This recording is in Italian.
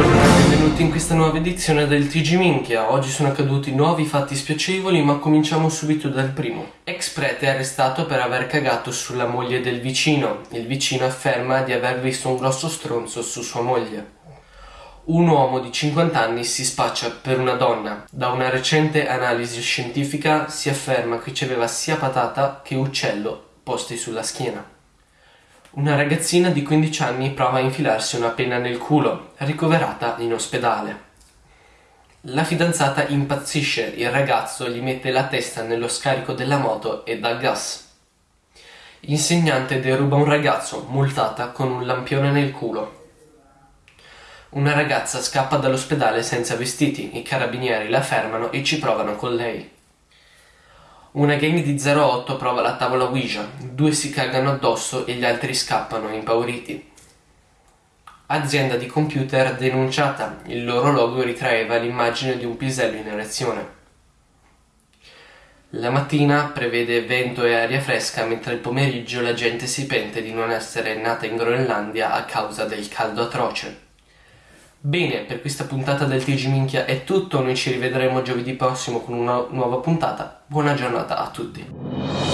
Buongiorno e benvenuti in questa nuova edizione del TG Minchia. Oggi sono accaduti nuovi fatti spiacevoli, ma cominciamo subito dal primo. Ex prete arrestato per aver cagato sulla moglie del vicino. Il vicino afferma di aver visto un grosso stronzo su sua moglie. Un uomo di 50 anni si spaccia per una donna. Da una recente analisi scientifica si afferma che ci aveva sia patata che uccello posti sulla schiena. Una ragazzina di 15 anni prova a infilarsi una penna nel culo, ricoverata in ospedale. La fidanzata impazzisce, il ragazzo gli mette la testa nello scarico della moto e dà gas. Insegnante deruba un ragazzo, multata con un lampione nel culo. Una ragazza scappa dall'ospedale senza vestiti, i carabinieri la fermano e ci provano con lei. Una gang di 08 prova la tavola Ouija, due si cagano addosso e gli altri scappano impauriti. Azienda di computer denunciata, il loro logo ritraeva l'immagine di un pisello in erezione. La mattina prevede vento e aria fresca, mentre il pomeriggio la gente si pente di non essere nata in Groenlandia a causa del caldo atroce. Bene, per questa puntata del TG Minchia è tutto, noi ci rivedremo giovedì prossimo con una nuova puntata. Buona giornata a tutti.